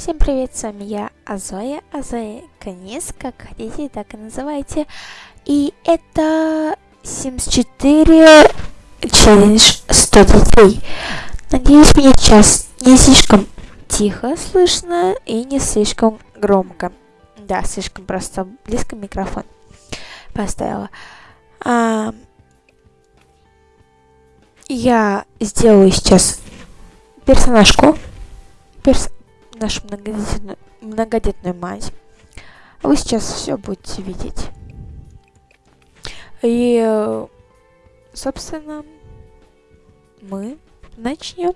Всем привет, с вами я, Азоя, Азоя Канис, как хотите, так и называйте. И это Sims 4 челлендж 100 детей. Надеюсь, меня сейчас не слишком тихо слышно и не слишком громко. Да, слишком просто близко микрофон поставила. А, я сделаю сейчас персонажку. Перс нашу многодетную, многодетную мать. Вы сейчас все будете видеть. И, собственно, мы начнем.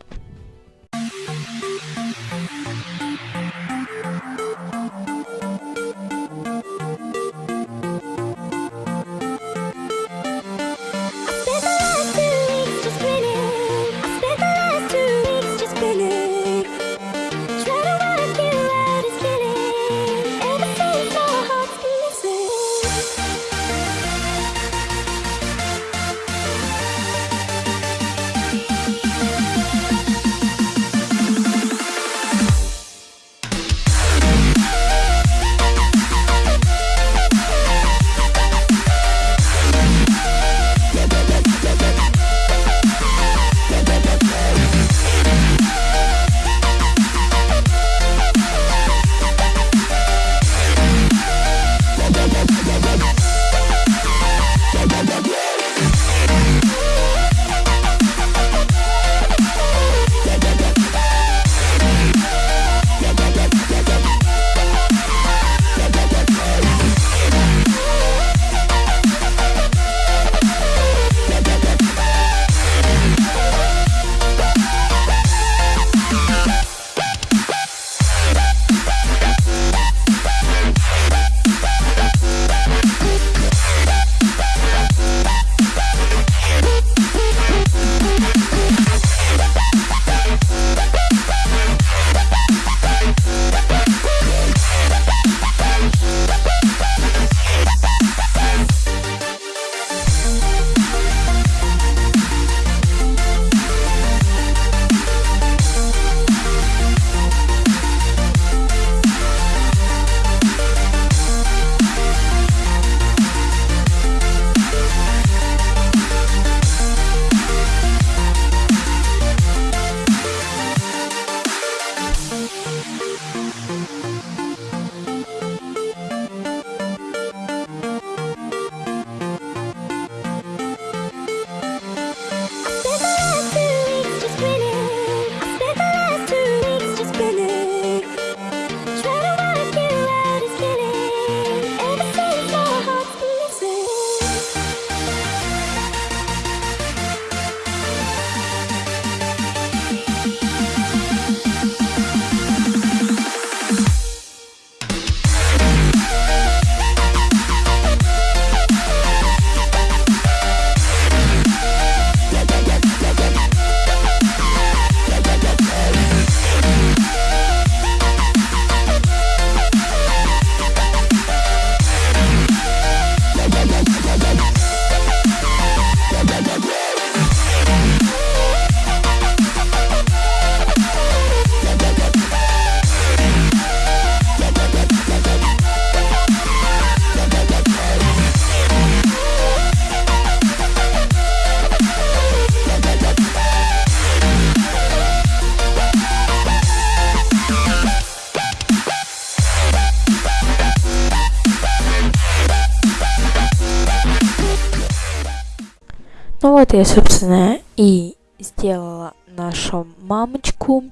Ну вот я, собственно, и сделала нашу мамочку.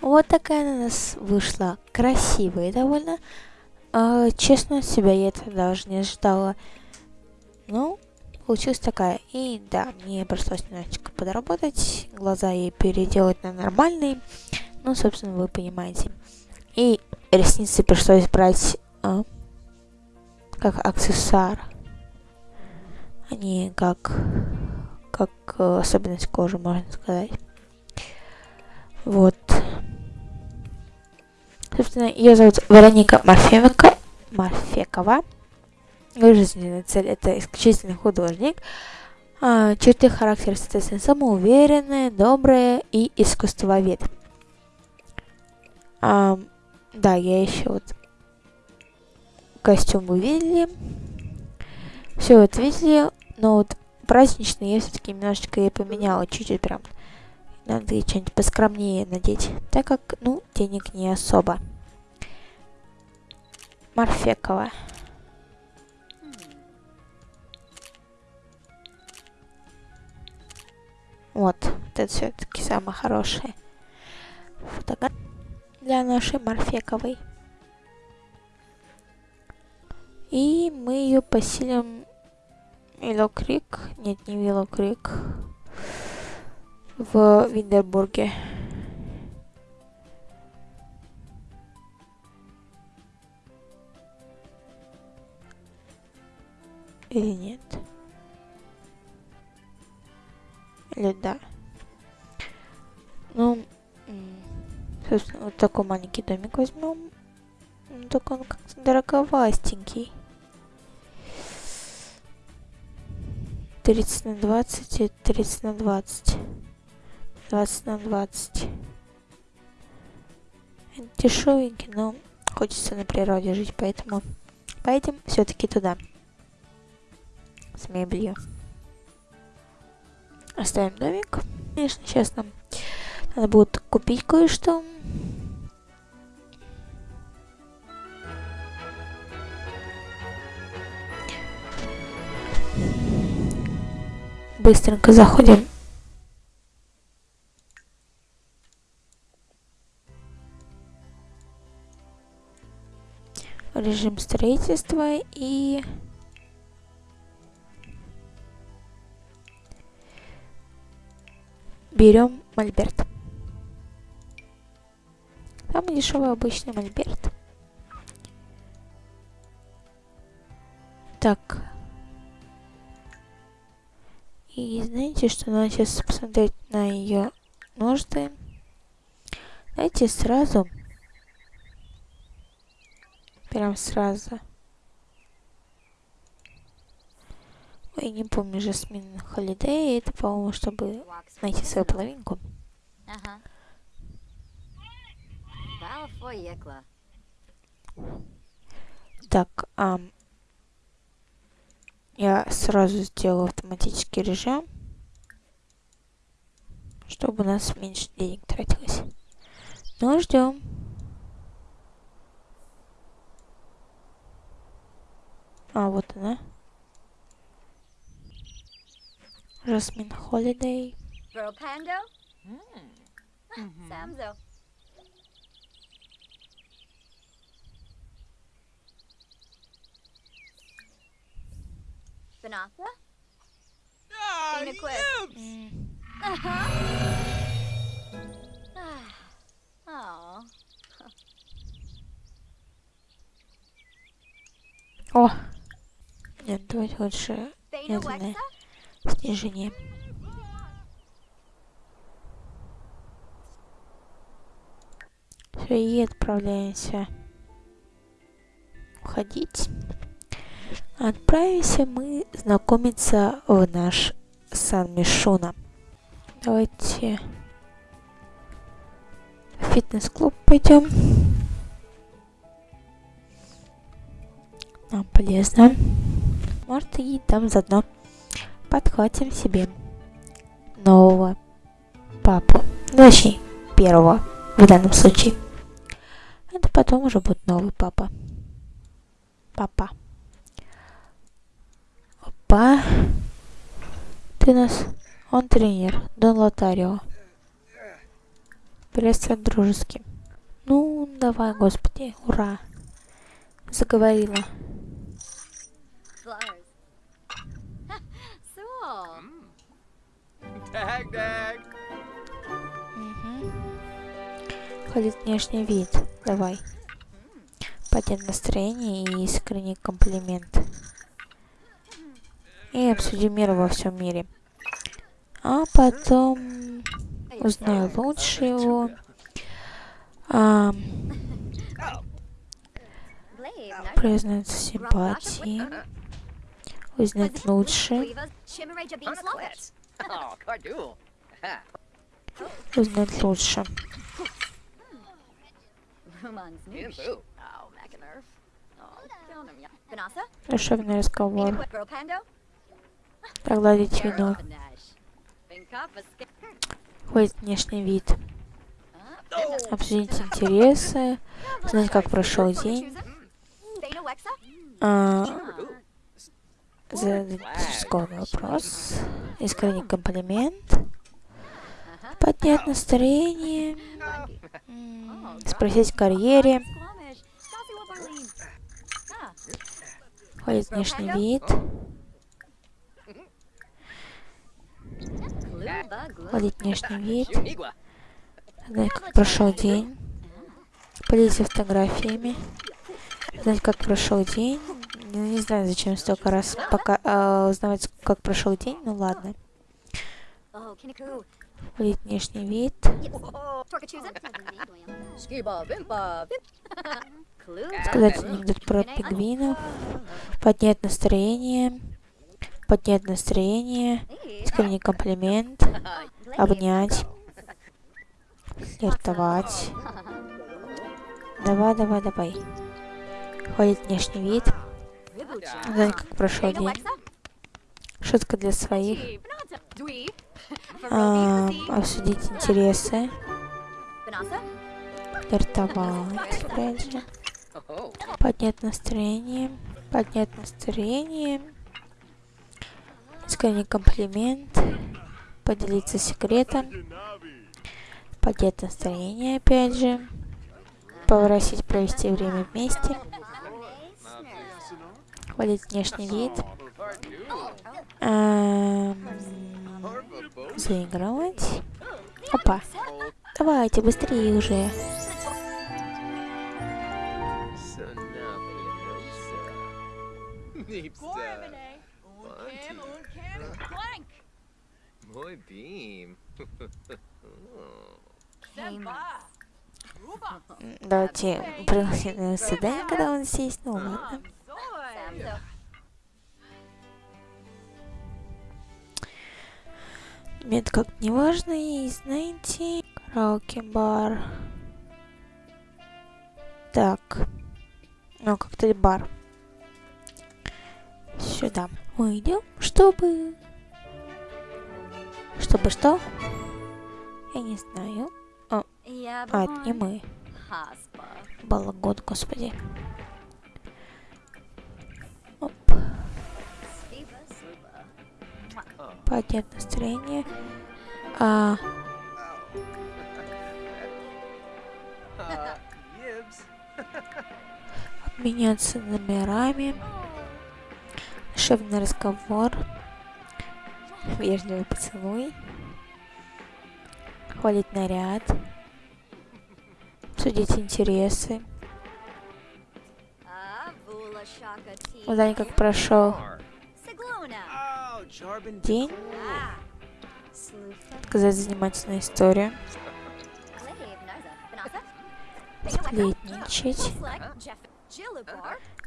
Вот такая она у нас вышла красивая довольно. А, честно, себя я это даже не ожидала. Ну, получилась такая. И да, мне пришлось немножечко подработать, глаза ей переделать на нормальные. Ну, собственно, вы понимаете. И ресницы пришлось брать а, как аксессуар, а не как как э, особенность кожи, можно сказать. Вот. Собственно, ее зовут Вероника Марфевика, Марфекова. Ее жизненная цель это исключительный художник. А, черты характера, соответственно, самоуверенная, добрая и искусствовед. А, да, я еще вот костюм вы видели. Все вот видели, но вот праздничный я все-таки немножечко и поменяла, чуть-чуть прям. Надо что-нибудь поскромнее надеть, так как, ну, денег не особо. Марфекова. Вот, вот это все-таки самое хорошее. Фотография для нашей Марфековой. И мы ее поселим Виллоу Крик. Нет, не Виллоу Крик. В Виндербурге. Или нет? Или да? Ну, собственно, вот такой маленький домик возьмем. Ну, только он как-то дороговастенький. 30 на 20 и 30 на 20. 20 на 20. Дешевенький, но хочется на природе жить, поэтому поедем все-таки туда. С мебелью. Оставим домик. Конечно, сейчас нам надо будет купить кое-что. Быстренько заходим. Режим строительства и берем мольберт. Самый дешевый обычный мольберт. Так. И знаете, что надо сейчас посмотреть на ее нужды. Давайте сразу. Прям сразу. Ой, не помню, Жасмин Холидей. Это, по-моему, чтобы найти свою половинку. Ага. Так, а, я сразу сделаю автоматический режим, чтобы у нас меньше денег тратилось. Ну, ждем. А, вот она. Жасмин Холидей. Girl Pando? Banatha? Ah, mm. Uh-huh. oh. О! Нет, давайте лучше медленное снижение. Все, и отправляемся уходить. Отправимся мы знакомиться в наш Сан-Мишуна. Давайте в фитнес-клуб пойдем. Нам полезно. Может и там заодно подхватим себе нового папу. Ну, точнее, первого в данном случае. Это потом уже будет новый папа. Папа. Па. Ты нас... Он тренер. Дон Лотарио. Приветствую дружески. Ну, давай, господи. Ура. Заговорила. Угу. Ходит внешний вид. Давай. Поднять настроение и искренний комплимент и обсудим мир во всем мире. А потом узнаю лучше его. А, признаться симпатии. Узнать лучше. Узнать лучше. Душевный разговор. Погладить вино. Ходит внешний вид. Обсудить интересы. Знать, как прошел день. А, задать вопрос. Искренний комплимент. Поднять настроение. Спросить о карьере. Ходит внешний вид. Ходит внешний вид. Знать, как прошел день. Поделиться фотографиями. Знать, как прошел день. Ну, не знаю, зачем столько раз пока а, узнавать, как прошел день. Ну ладно. Ходит внешний вид. Сказать анекдот про пингвинов. Поднять настроение. Поднять настроение. Искренний комплимент. Обнять. Флиртовать. Давай, давай, давай. Ходит внешний вид. Знать, как прошел день. Шутка для своих. А, обсудить интересы. Флиртовать, опять же. Поднять настроение. Поднять настроение. Искренний комплимент. Поделиться секретом. Поднять настроение, опять же. Попросить провести время вместе. Хвалить внешний вид. Эм, заигрывать. Опа. Давайте, быстрее уже. Мой бим. Давайте пригласим на свидание, когда он здесь. Ну ладно. Мне это как-то не важно. И знаете, караоке-бар. Так. Ну, коктейль бар. Сюда. Мы идем, чтобы... Чтобы что? Я не знаю. А, это не мы. Балагон, господи. Оп. Поднять настроение. А, обменяться номерами. Душевный разговор. Вежливый поцелуй. Хвалить наряд. Обсудить интересы. Узнать, как прошел день. Сказать занимательную историю. Сплетничать.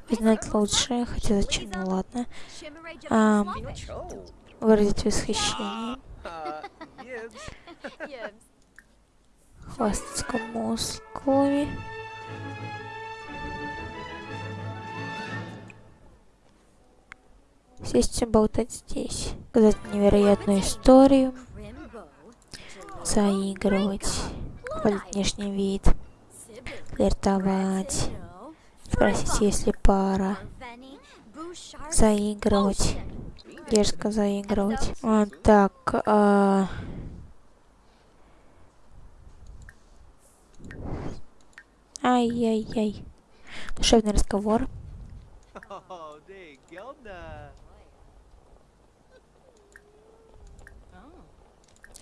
Узнать лучшее, хотя зачем, ну ладно. Ам, выразить восхищение. Хвастаться мускулами. Сесть и болтать здесь. Сказать невероятную историю. Заигрывать. Хвалить внешний вид. Флиртовать. Спросить, есть ли пара. Заигрывать. Дерзко заигрывать. А, так, а... Ай-яй-яй. Душевный разговор.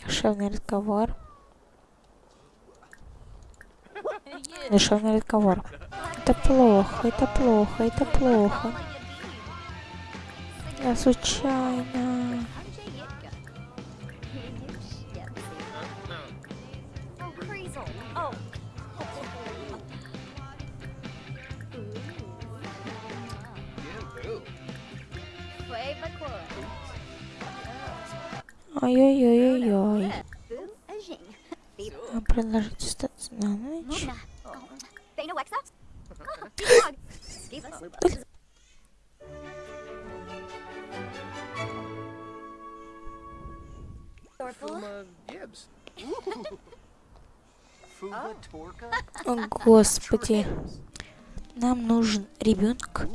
Душевный разговор. Душевный разговор. Это плохо, это плохо, это плохо. Я случайно. Ой-ой-ой-ой-ой. Предложить остаться на ночь? О, Господи, нам нужен ребенок.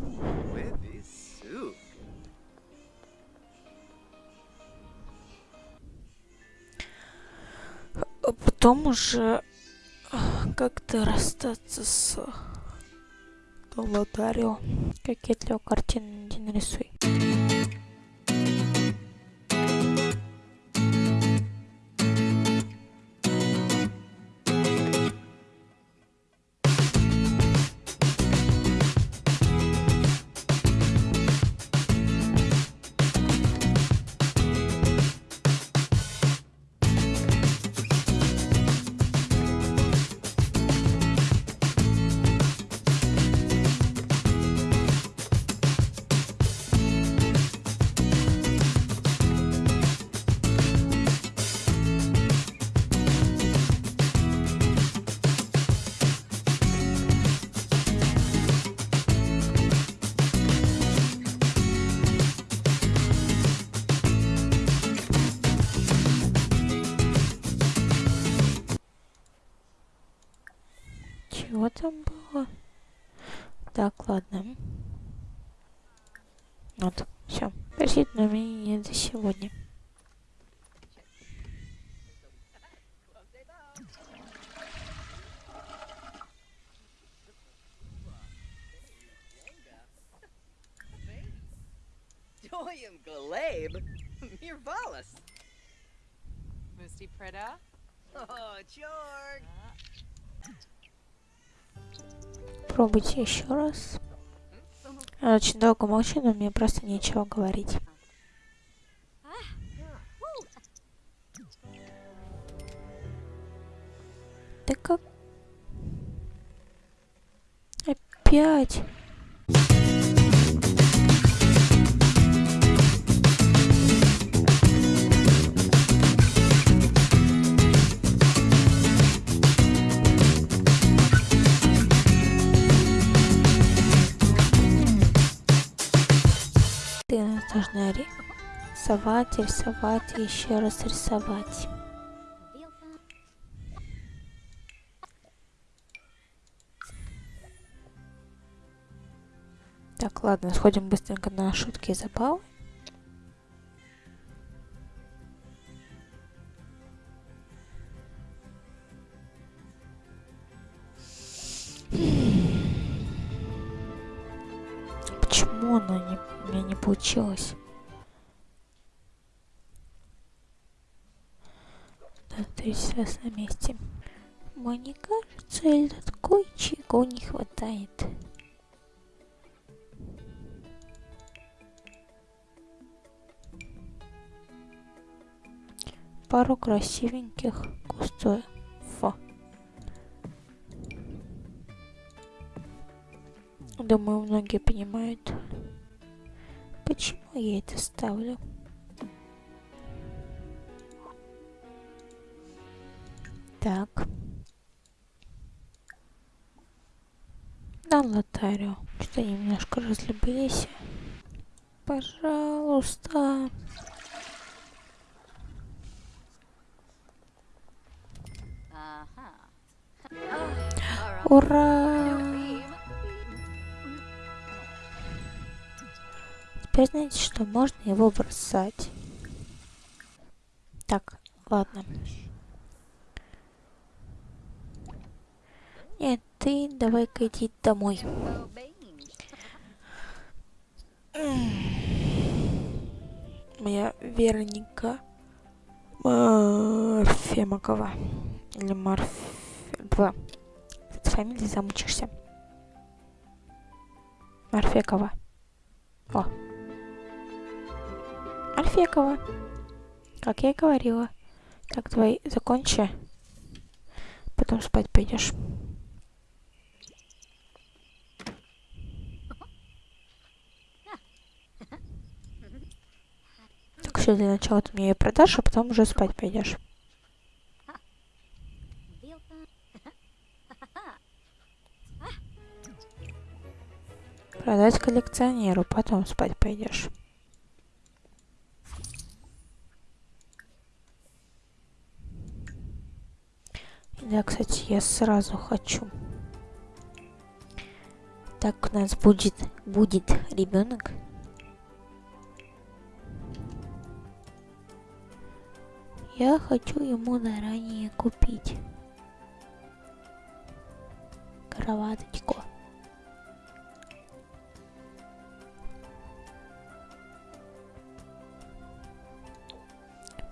Потом уже как-то расстаться с Лотарио. Кокетливо картину иди нарисуй. Там было? Так, ладно. Вот, все. Посетное мнение за сегодня. Doyum Galab? Mirvalis. Moosty Prida. Oh, Jorg. Пробуйте еще раз. Я очень долго молчу, но мне просто нечего говорить. Да как? Опять? Нас должна рисовать, рисовать еще раз рисовать. Так, ладно, сходим быстренько на шутки и забавы. Получилось? Да, третий раз на месте. Мне кажется, этот кое-чего не хватает. Пару красивеньких кустов. Думаю, многие понимают, почему я это ставлю. Так. Да, Лотарио, что немножко разлюбились. Пожалуйста. Ура! Теперь знаете что, можно его бросать. Так, ладно. Нет, ты давай-ка иди домой. Моя Вероника Марфемакова. Или Марф... Два. С фамилией замучишься. Марфекова. Марфекова. Как я и говорила. Так, давай закончи. Потом спать пойдешь. Так, все, для начала ты мне ее продашь, а потом уже спать пойдешь. Продать коллекционеру, потом спать пойдешь. Да, кстати, я сразу хочу. Так у нас будет будет ребенок. Я хочу ему заранее купить кроваточку.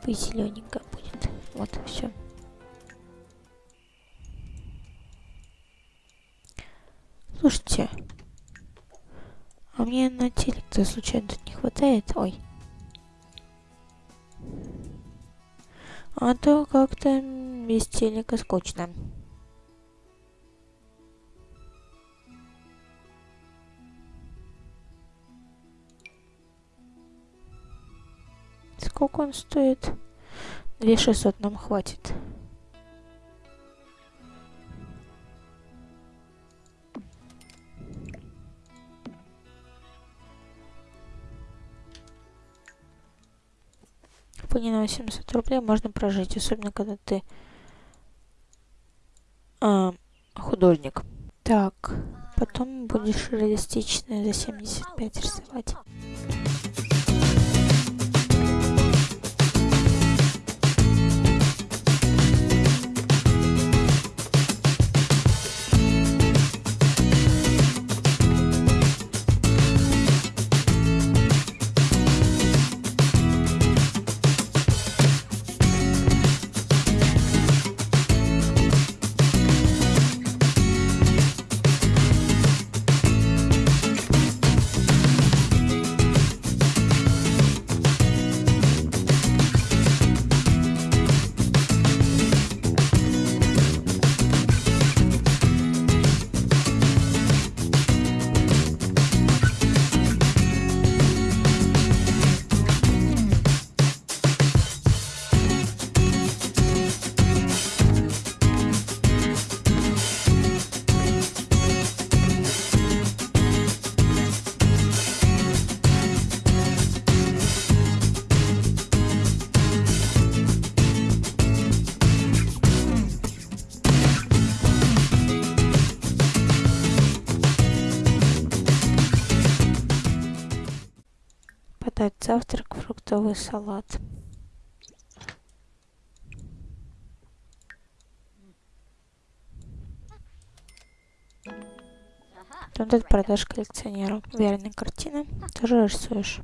Пусть зелененькая будет. Вот все. Слушайте, а мне на телек-то случайно тут не хватает? Ой. А то как-то без телека скучно. Сколько он стоит? 2600 нам хватит. Ней на 800 рублей можно прожить, особенно когда ты а, художник. Так, потом будешь реалистичные за 75 рисовать. Подать завтрак фруктовый салат Тут это продаж коллекционеру. Верные картины. Тоже рисуешь.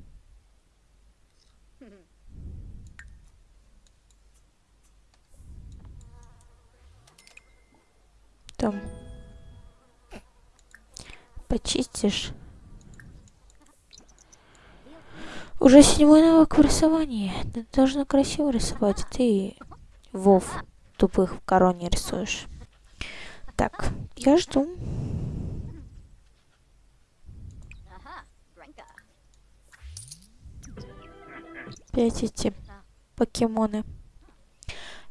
Там. Почистишь. Уже седьмой навык в рисовании. Ты должна красиво рисовать. Ты, Вов, тупых в короне рисуешь. Так, я жду. Опять эти покемоны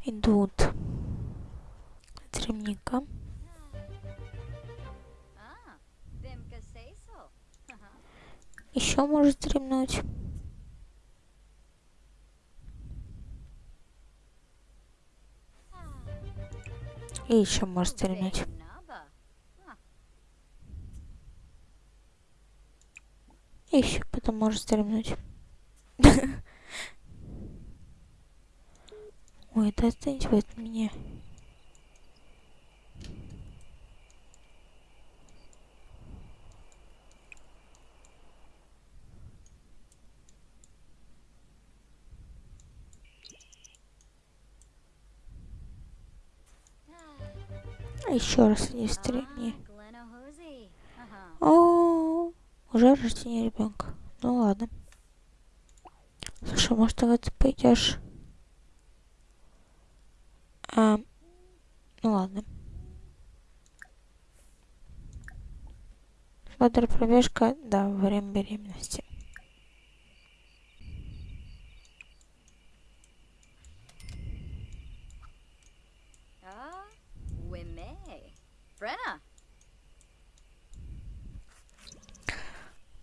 идут. So. Еще может стремнуть. И еще может стремнуть. Naba. И еще потом может стремнуть. Ой, да отстаньте меня. Еще раз не стремни. Aha. О, уже рождение ребенка. Ну ладно. Слушай, может тогда ты пойдешь? А, ну ладно. Бодрая пробежка, да, во время беременности. Ah.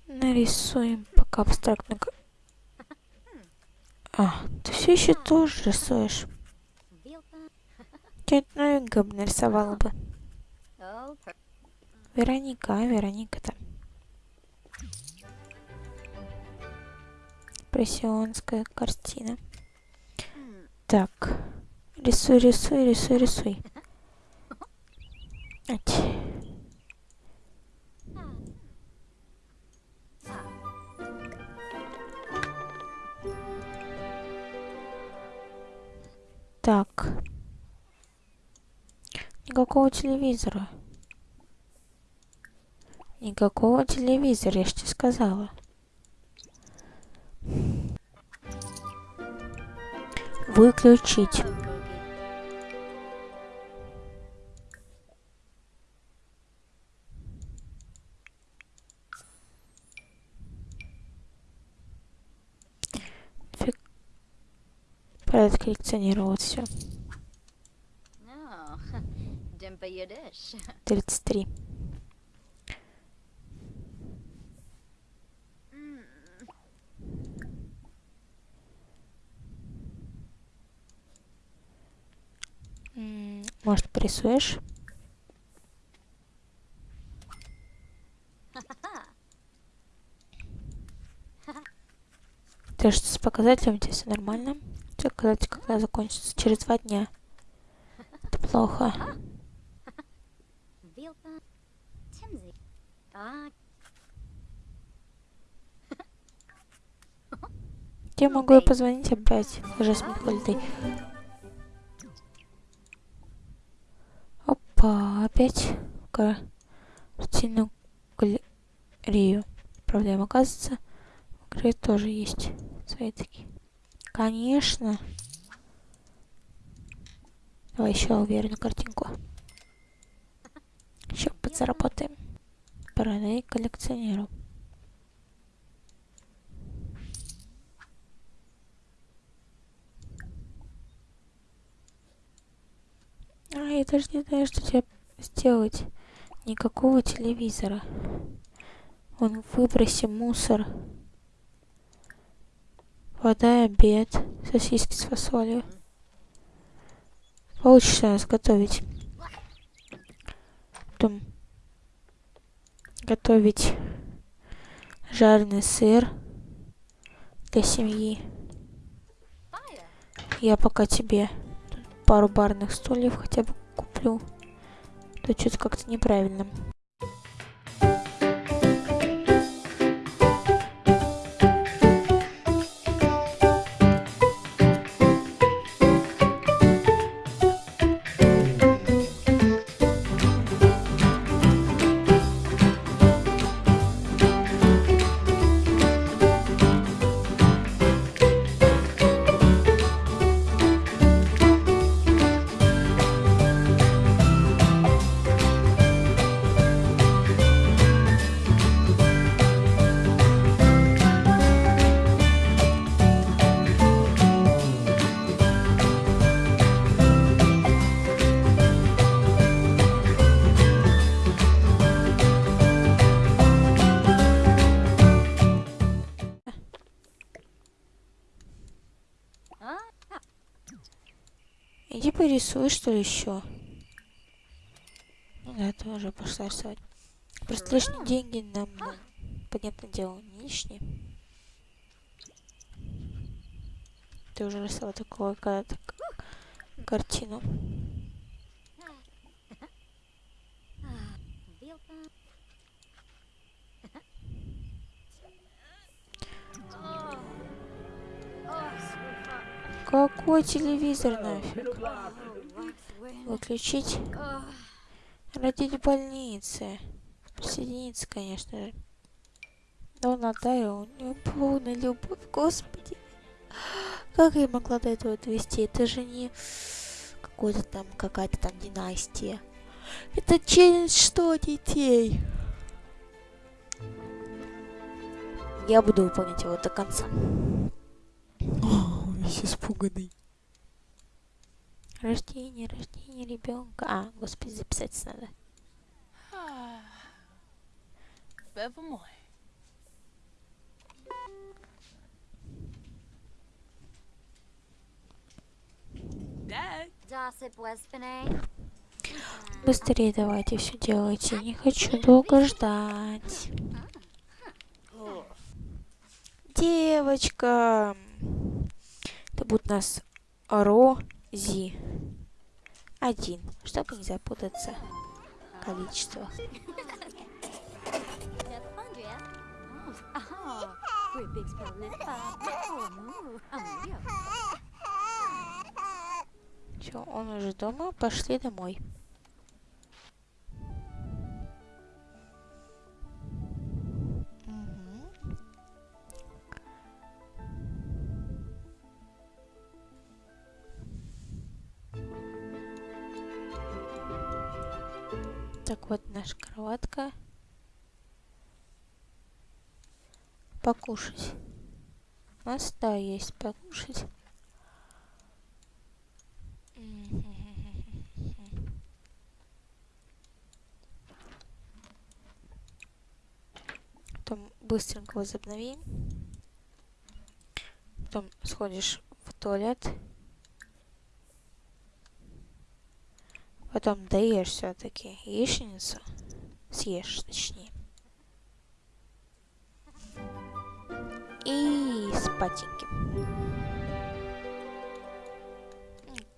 Нарисуем пока абстрактную... ка- А, ты все еще тоже рисуешь. Что-нибудь новенькое бы нарисовала бы. Вероника, а Вероника-то. Импрессионская картина. Так. Рисуй, рисуй, рисуй, рисуй. Так. Никакого телевизора. Никакого телевизора, я ж тебе сказала. Выключить. Порядок коллекционировать все. No. Dimpa Yiddish. 33. М, Может, порисуешь? Ты что с показателем, у тебя все нормально? Показатель когда закончится? Через два дня. Это плохо. Я могу и позвонить опять. Жасмин Хольдей. Опа, опять картину галерею. Проблема, оказывается, в игре тоже есть свои такие. Конечно. Давай еще уверенную картинку. Еще подзаработаем. Продай коллекционеру. А, я даже не знаю, что тебе сделать. Никакого телевизора. Вон, выброси мусор. Вода, обед, сосиски с фасолью. Получится нас готовить. Потом готовить жареный сыр для семьи. Я пока тебе тут пару барных стульев хотя бы куплю. То что-то как-то неправильно. Порисуй, что ли, еще. Ну да, ты уже пошла рисовать. Просто лишние деньги нам, ну, понятное дело, не лишние. Ты уже рисовала такого когда-то картину. Какой телевизор нафиг? Выключить. Родить в больнице. Присоединиться, конечно же. Но Наталья, у нее полная любовь, господи. Как я могла до этого довести? Это же не какой-то там, какая-то там династия. Это челлендж что, детей? Я буду выполнять его до конца. О, весь испуганный. Рождение, рождение ребенка. А, господи, записать надо. Беба мой. Быстрее давайте все делайте. Не хочу долго ждать. Девочка. Это будет у нас Рози. Один. Чтобы не запутаться в. Все, он уже дома. Пошли домой. Так вот наша кроватка. Покушать. У нас, есть покушать. Потом быстренько возобнови. Потом сходишь в туалет. Потом доешь все-таки яичницу. Съешь, точнее. И спатеньки.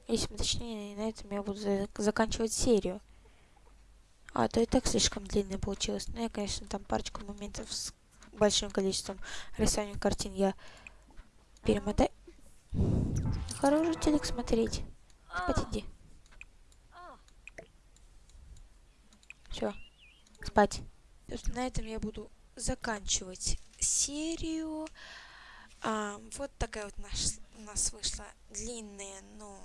Если точнее, на этом я буду за- заканчивать серию. А то и так слишком длинно получилось. Ну, я, конечно, там парочку моментов с большим количеством рисований картин я перемотаю. Хороший телек смотреть. Спать иди. Все. Спать. На этом я буду заканчивать серию. А, вот такая вот наш, у нас вышла длинная, но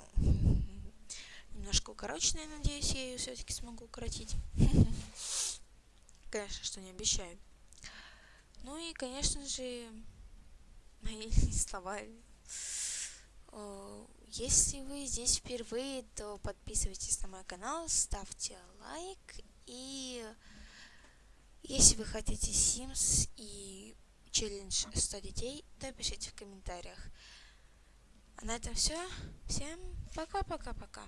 немножко укороченная. Надеюсь, я ее все-таки смогу укоротить. Конечно, что не обещаю. Ну и, конечно же, мои слова. Если вы здесь впервые, то подписывайтесь на мой канал, ставьте лайк. И если вы хотите Sims и челлендж 100 детей, то пишите в комментариях. А на этом все. Всем пока-пока-пока.